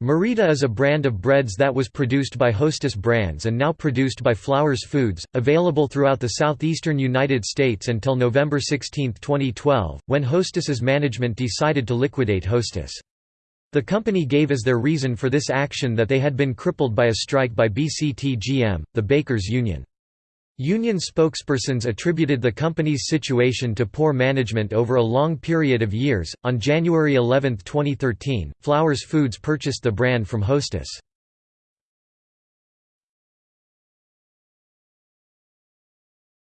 Merita is a brand of breads that was produced by Hostess Brands and now produced by Flowers Foods, available throughout the southeastern United States until November 16, 2012, when Hostess's management decided to liquidate Hostess. The company gave as their reason for this action that they had been crippled by a strike by BCTGM, the bakers' union. Union spokespersons attributed the company's situation to poor management over a long period of years. On January 11, 2013, Flowers Foods purchased the brand from Hostess.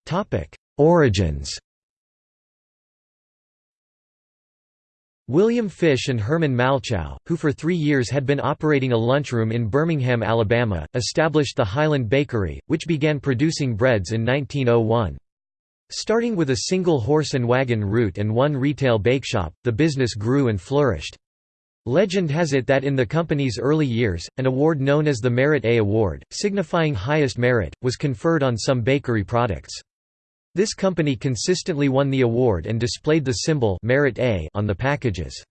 Topic: Origins. William Fish and Herman Malchow, who for three years had been operating a lunchroom in Birmingham, Alabama, established the Highland Bakery, which began producing breads in 1901. Starting with a single horse and wagon route and one retail bakeshop, the business grew and flourished. Legend has it that in the company's early years, an award known as the Merit A Award, signifying highest merit, was conferred on some bakery products. This company consistently won the award and displayed the symbol Merit A on the packages.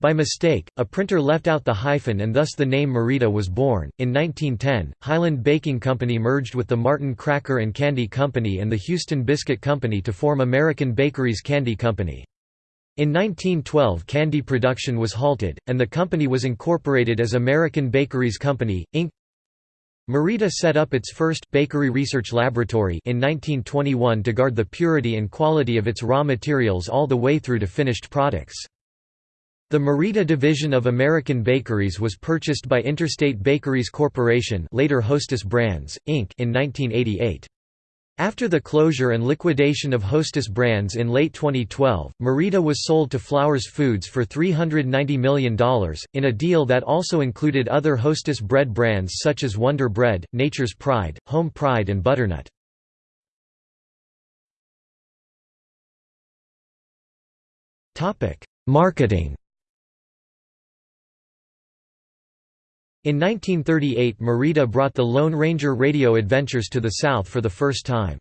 By mistake, a printer left out the hyphen and thus the name Merita was born. In 1910, Highland Baking Company merged with the Martin Cracker and Candy Company and the Houston Biscuit Company to form American Bakeries Candy Company. In 1912 candy production was halted, and the company was incorporated as American Bakeries Company, Inc. Merita set up its first, bakery research laboratory in 1921 to guard the purity and quality of its raw materials all the way through to finished products. The Merita division of American Bakeries was purchased by Interstate Bakeries Corporation later Hostess Brands, Inc. in 1988. After the closure and liquidation of Hostess brands in late 2012, Merita was sold to Flowers Foods for $390 million, in a deal that also included other Hostess bread brands such as Wonder Bread, Nature's Pride, Home Pride and Butternut. Marketing In 1938 Merita brought the Lone Ranger radio adventures to the South for the first time.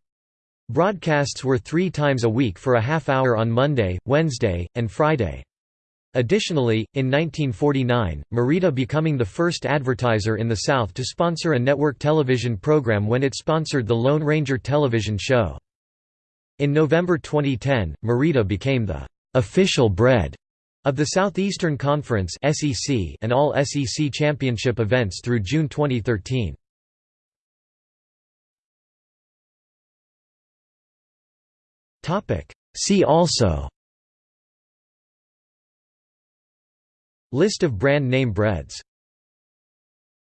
Broadcasts were three times a week for a half hour on Monday, Wednesday, and Friday. Additionally, in 1949, Merita becoming the first advertiser in the South to sponsor a network television program when it sponsored the Lone Ranger television show. In November 2010, Merita became the official bread of the Southeastern Conference (SEC) and all SEC championship events through June 2013. Topic: See also List of brand name breads